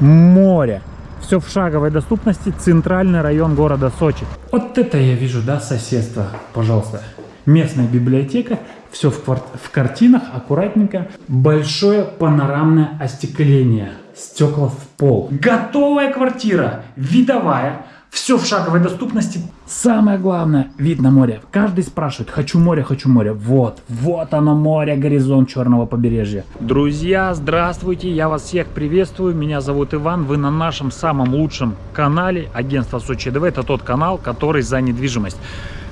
море. Все в шаговой доступности, центральный район города Сочи. Вот это я вижу, да, соседство, пожалуйста. Местная библиотека, все в, кварт... в картинах, аккуратненько. Большое панорамное остекление, стекла в пол. Готовая квартира, видовая, все в шаговой доступности. Самое главное, вид на море. Каждый спрашивает, хочу море, хочу море. Вот, вот оно море, горизонт черного побережья. Друзья, здравствуйте, я вас всех приветствую. Меня зовут Иван, вы на нашем самом лучшем канале агентства Сочи ДВ. Это тот канал, который за недвижимость.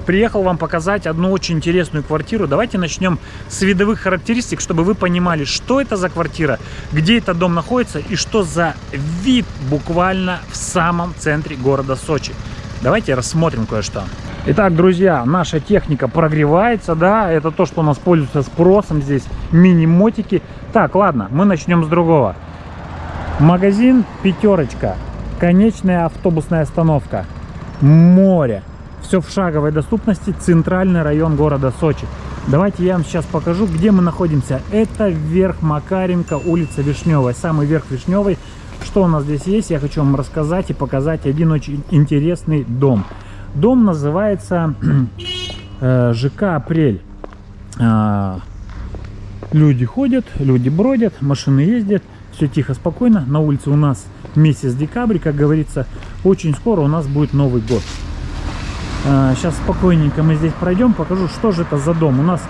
Приехал вам показать одну очень интересную квартиру. Давайте начнем с видовых характеристик, чтобы вы понимали, что это за квартира, где этот дом находится и что за вид буквально в самом центре города Сочи. Давайте рассмотрим кое-что. Итак, друзья, наша техника прогревается, да, это то, что у нас пользуется спросом здесь, мини-мотики. Так, ладно, мы начнем с другого. Магазин «Пятерочка», конечная автобусная остановка, море. Все в шаговой доступности, центральный район города Сочи. Давайте я вам сейчас покажу, где мы находимся. Это верх Макаренко, улица Вишневая, самый верх Вишневой. Что у нас здесь есть, я хочу вам рассказать и показать один очень интересный дом. Дом называется э, ЖК «Апрель». А, люди ходят, люди бродят, машины ездят, все тихо, спокойно. На улице у нас месяц декабрь, как говорится, очень скоро у нас будет Новый год. Сейчас а, спокойненько мы здесь пройдем, покажу, что же это за дом. У нас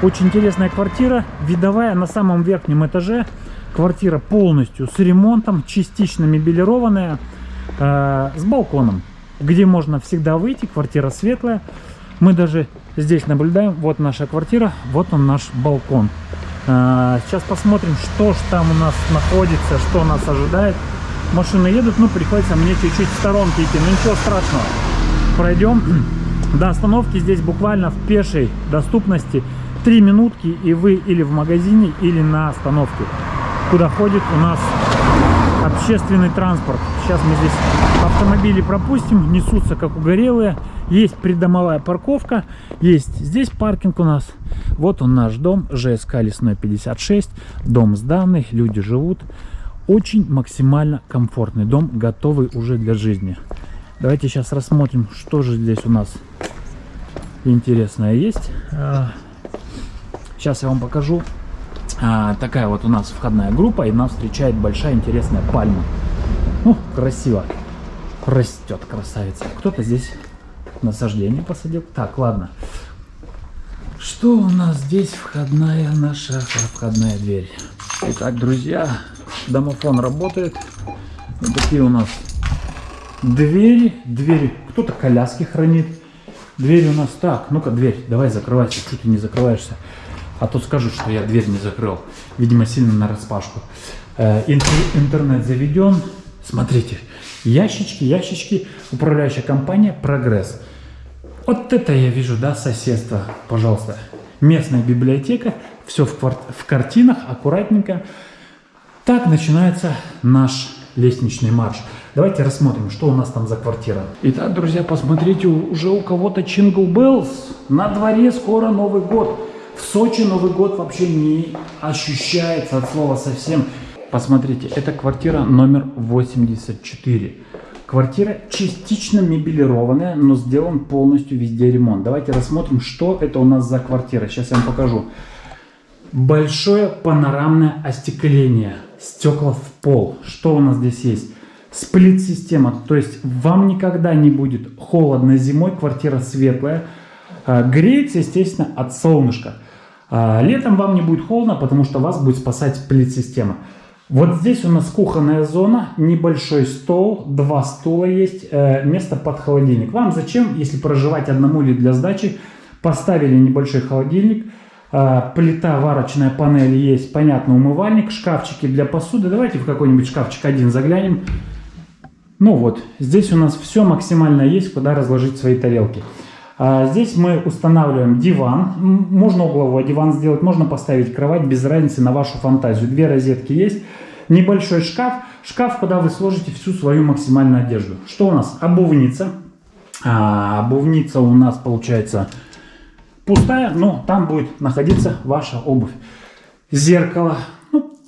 очень интересная квартира, видовая на самом верхнем этаже. Квартира полностью с ремонтом, частично мебелированная, э, с балконом, где можно всегда выйти. Квартира светлая. Мы даже здесь наблюдаем. Вот наша квартира, вот он наш балкон. Сейчас посмотрим, что же там у нас находится, что нас ожидает. Машины едут, ну приходится мне чуть-чуть в сторонке идти, но ничего страшного пройдем. До остановки здесь буквально в пешей доступности 3 минутки и вы или в магазине или на остановке куда ходит у нас общественный транспорт. Сейчас мы здесь автомобили пропустим несутся как угорелые. Есть придомовая парковка есть здесь паркинг у нас. Вот он наш дом жск лесной 56 дом сданный люди живут. Очень максимально комфортный дом готовый уже для жизни Давайте сейчас рассмотрим, что же здесь у нас интересное есть. Сейчас я вам покажу. А, такая вот у нас входная группа, и нас встречает большая интересная пальма. Ну, красиво. Растет красавица. Кто-то здесь насаждение посадил. Так, ладно. Что у нас здесь? Входная наша входная дверь. Итак, друзья, домофон работает. Вот такие у нас Двери, двери. Кто-то коляски хранит. Двери у нас так. Ну-ка, дверь, давай закрывайся. Что ты не закрываешься? А то скажут, что я дверь не закрыл. Видимо, сильно на распашку. Э, интернет заведен. Смотрите, ящички, ящички. Управляющая компания «Прогресс». Вот это я вижу, да, соседство. Пожалуйста. Местная библиотека. Все в, в картинах, аккуратненько. Так начинается наш лестничный марш. Давайте рассмотрим, что у нас там за квартира. Итак, друзья, посмотрите, уже у кого-то Jingle Bells. На дворе скоро Новый год. В Сочи Новый год вообще не ощущается от слова совсем. Посмотрите, это квартира номер 84. Квартира частично мебелированная, но сделан полностью везде ремонт. Давайте рассмотрим, что это у нас за квартира. Сейчас я вам покажу. Большое панорамное остекление. Стекла в пол. Что у нас здесь есть? Сплит-система, то есть вам никогда не будет холодно зимой, квартира светлая. А, греется, естественно, от солнышка. А, летом вам не будет холодно, потому что вас будет спасать сплит-система. Вот здесь у нас кухонная зона, небольшой стол, два стула есть, э, место под холодильник. Вам зачем, если проживать одному или для сдачи, поставили небольшой холодильник, а, плита, варочная панель есть, понятно, умывальник, шкафчики для посуды. Давайте в какой-нибудь шкафчик один заглянем. Ну вот, здесь у нас все максимально есть, куда разложить свои тарелки. А здесь мы устанавливаем диван. Можно угловой диван сделать, можно поставить кровать, без разницы на вашу фантазию. Две розетки есть. Небольшой шкаф. Шкаф, куда вы сложите всю свою максимальную одежду. Что у нас? Обувница. А, обувница у нас получается пустая, но там будет находиться ваша обувь. Зеркало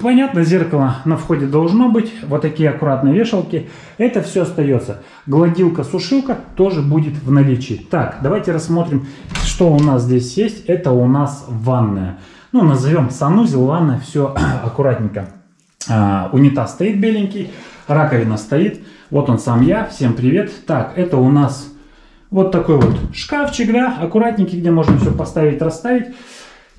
понятно, зеркало на входе должно быть. Вот такие аккуратные вешалки. Это все остается. Гладилка-сушилка тоже будет в наличии. Так, давайте рассмотрим, что у нас здесь есть. Это у нас ванная. Ну, назовем санузел, ванная, все аккуратненько. А, унитаз стоит беленький, раковина стоит. Вот он сам я. Всем привет. Так, это у нас вот такой вот шкафчик, да, аккуратненький, где можно все поставить, расставить.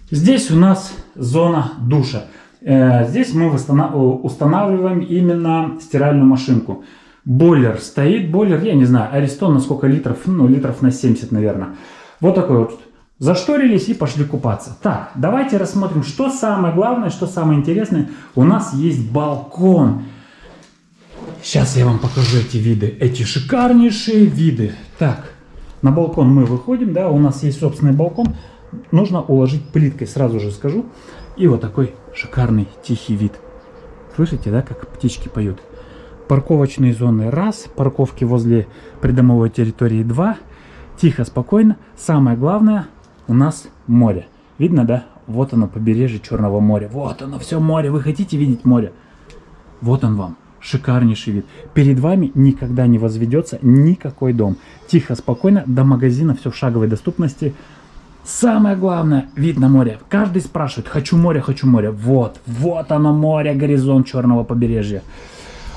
Здесь у нас зона душа. Э, здесь мы устанавливаем именно стиральную машинку. Бойлер стоит, бойлер, я не знаю, Аристон на сколько литров, ну литров на 70, наверное. Вот такой вот. Зашторились и пошли купаться. Так, давайте рассмотрим, что самое главное, что самое интересное. У нас есть балкон. Сейчас я вам покажу эти виды, эти шикарнейшие виды. Так, на балкон мы выходим, да, у нас есть собственный балкон. Нужно уложить плиткой, сразу же скажу. И вот такой шикарный тихий вид. Слышите, да, как птички поют? Парковочные зоны раз, парковки возле придомовой территории два. Тихо, спокойно. Самое главное, у нас море. Видно, да? Вот оно, побережье Черного моря. Вот оно, все море. Вы хотите видеть море? Вот он вам. Шикарнейший вид. Перед вами никогда не возведется никакой дом. Тихо, спокойно, до магазина все в шаговой доступности. Самое главное, вид на море. Каждый спрашивает, хочу море, хочу море. Вот, вот оно море, горизонт черного побережья.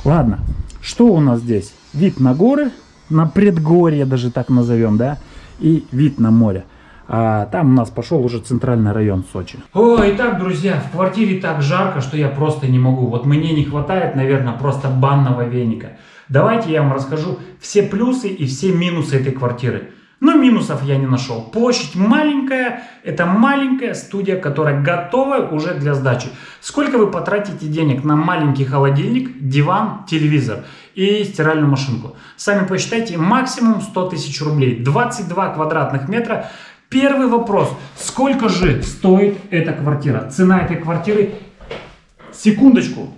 Ладно, что у нас здесь? Вид на горы, на предгорье даже так назовем, да? И вид на море. А там у нас пошел уже центральный район Сочи. Ой, так, друзья, в квартире так жарко, что я просто не могу. Вот мне не хватает, наверное, просто банного веника. Давайте я вам расскажу все плюсы и все минусы этой квартиры. Но минусов я не нашел. Площадь маленькая, это маленькая студия, которая готова уже для сдачи. Сколько вы потратите денег на маленький холодильник, диван, телевизор и стиральную машинку? Сами посчитайте, максимум 100 тысяч рублей. 22 квадратных метра. Первый вопрос, сколько же стоит эта квартира? Цена этой квартиры, секундочку,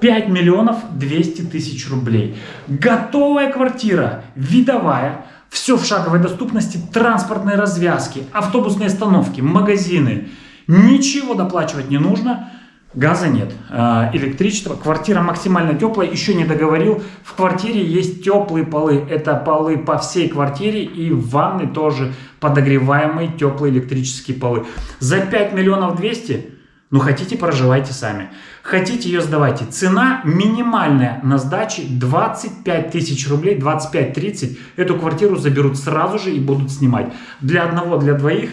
5 миллионов 200 тысяч рублей. Готовая квартира, видовая, все в шаговой доступности, транспортные развязки, автобусные остановки, магазины. Ничего доплачивать не нужно. Газа нет, а, электричество, квартира максимально теплая, еще не договорил, в квартире есть теплые полы, это полы по всей квартире и в ванной тоже подогреваемые теплые электрические полы. За 5 миллионов 200 ну, хотите, проживайте сами. Хотите, ее сдавайте. Цена минимальная на сдаче 25 тысяч рублей, 25-30. Эту квартиру заберут сразу же и будут снимать. Для одного, для двоих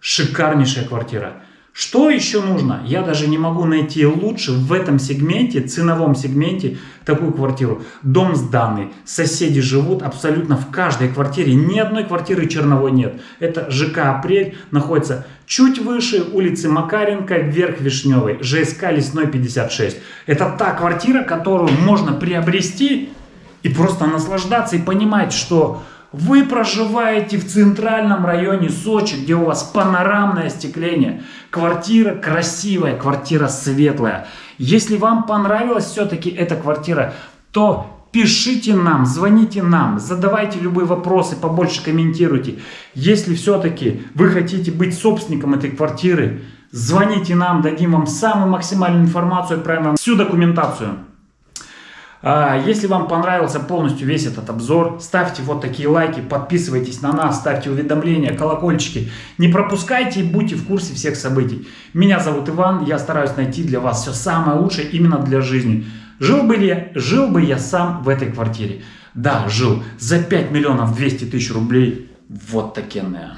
шикарнейшая квартира. Что еще нужно? Я даже не могу найти лучше в этом сегменте, ценовом сегменте, такую квартиру. Дом сданный, соседи живут абсолютно в каждой квартире. Ни одной квартиры черновой нет. Это ЖК «Апрель» находится чуть выше улицы Макаренко, вверх Вишневой, ЖСК Лесной 56. Это та квартира, которую можно приобрести и просто наслаждаться и понимать, что вы проживаете в центральном районе Сочи, где у вас панорамное остекление. Квартира красивая, квартира светлая. Если вам понравилась все-таки эта квартира, то пишите нам, звоните нам, задавайте любые вопросы, побольше комментируйте. Если все-таки вы хотите быть собственником этой квартиры, звоните нам, дадим вам самую максимальную информацию, отправим вам всю документацию. А, если вам понравился полностью весь этот обзор, ставьте вот такие лайки, подписывайтесь на нас, ставьте уведомления, колокольчики. Не пропускайте и будьте в курсе всех событий. Меня зовут Иван, я стараюсь найти для вас все самое лучшее именно для жизни. Жил бы, я, жил бы я сам в этой квартире? Да, жил. За 5 миллионов 200 тысяч рублей. Вот такенная.